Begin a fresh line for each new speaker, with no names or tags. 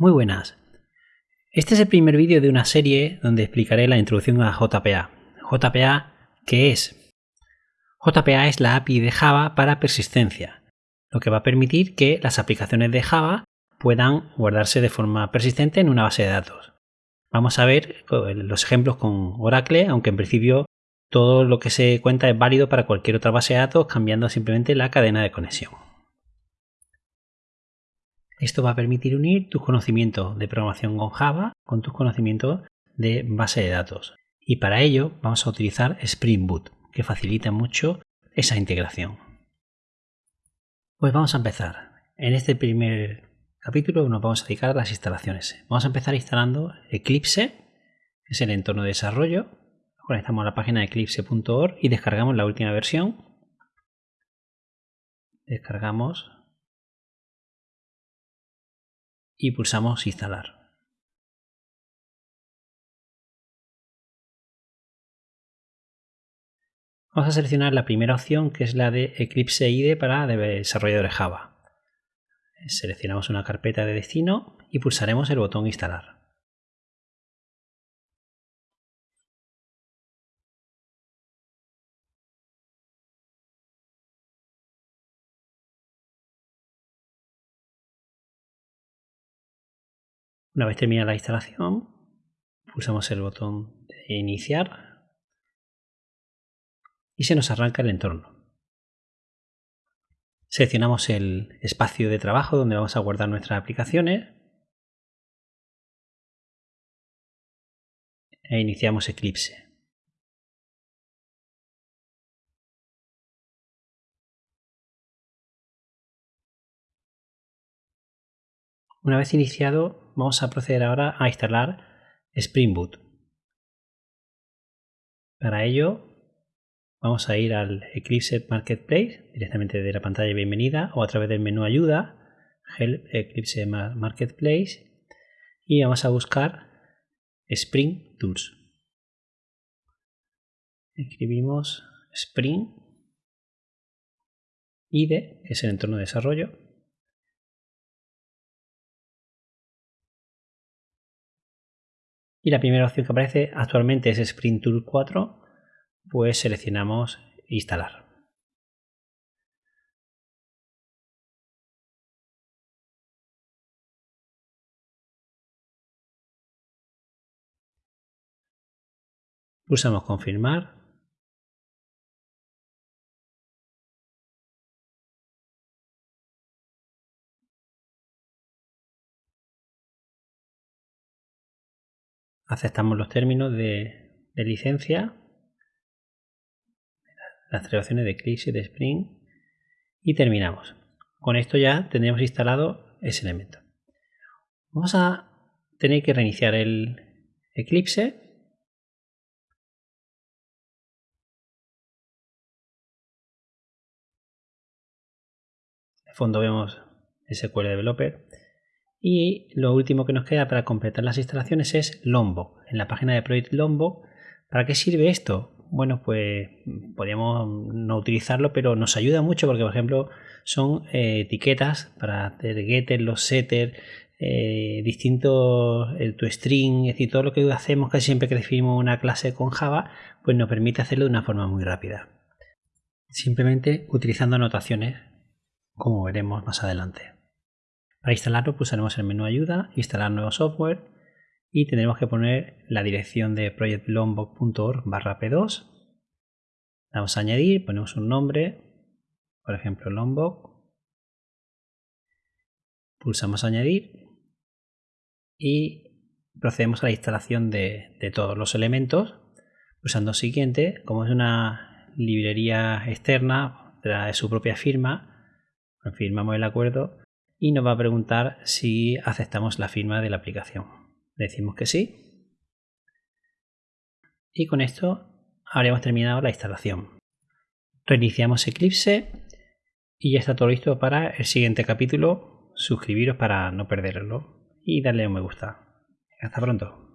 Muy buenas. Este es el primer vídeo de una serie donde explicaré la introducción a JPA. JPA, ¿qué es? JPA es la API de Java para persistencia, lo que va a permitir que las aplicaciones de Java puedan guardarse de forma persistente en una base de datos. Vamos a ver los ejemplos con Oracle, aunque en principio todo lo que se cuenta es válido para cualquier otra base de datos cambiando simplemente la cadena de conexión. Esto va a permitir unir tus conocimientos de programación con Java con tus conocimientos de base de datos. Y para ello vamos a utilizar Spring Boot, que facilita mucho esa integración. Pues vamos a empezar. En este primer capítulo nos vamos a dedicar a las instalaciones. Vamos a empezar instalando Eclipse, que es el entorno de desarrollo. Conectamos a la página eclipse.org y descargamos la última versión. Descargamos y pulsamos instalar. Vamos a seleccionar la primera opción que es la de Eclipse IDE para desarrolladores Java. Seleccionamos una carpeta de destino y pulsaremos el botón instalar. Una vez terminada la instalación, pulsamos el botón de iniciar y se nos arranca el entorno. Seleccionamos el espacio de trabajo donde vamos a guardar nuestras aplicaciones e iniciamos Eclipse. Una vez iniciado, vamos a proceder ahora a instalar Spring Boot. Para ello, vamos a ir al Eclipse Marketplace directamente de la pantalla de bienvenida o a través del menú ayuda, Help Eclipse Marketplace y vamos a buscar Spring Tools. Escribimos Spring IDE, que es el entorno de desarrollo, y la primera opción que aparece actualmente es Sprint Tool 4, pues seleccionamos instalar. Pulsamos confirmar aceptamos los términos de, licencia, las traducciones de Eclipse y de Spring y terminamos. Con esto ya tendremos instalado ese elemento. Vamos a tener que reiniciar el Eclipse. De fondo vemos SQL Developer y lo último que nos queda para completar las instalaciones es Lombok. En la página de Project Lombok, ¿para qué sirve esto? Bueno, pues podríamos no utilizarlo, pero nos ayuda mucho porque, por ejemplo, son eh, etiquetas para hacer getter, los setter, eh, distintos, el toString, es decir, todo lo que hacemos casi siempre que definimos una clase con Java, pues nos permite hacerlo de una forma muy rápida. Simplemente utilizando anotaciones, como veremos más adelante. Para instalarlo pulsaremos el menú ayuda, instalar nuevo software y tendremos que poner la dirección de projectlombok.org barra p2. Damos a añadir, ponemos un nombre, por ejemplo Lombok. Pulsamos añadir y procedemos a la instalación de, de todos los elementos pulsando siguiente. Como es una librería externa, de su propia firma, confirmamos el acuerdo y nos va a preguntar si aceptamos la firma de la aplicación. decimos que sí. Y con esto habríamos terminado la instalación. Reiniciamos Eclipse y ya está todo listo para el siguiente capítulo. Suscribiros para no perderlo y darle un me gusta. Hasta pronto.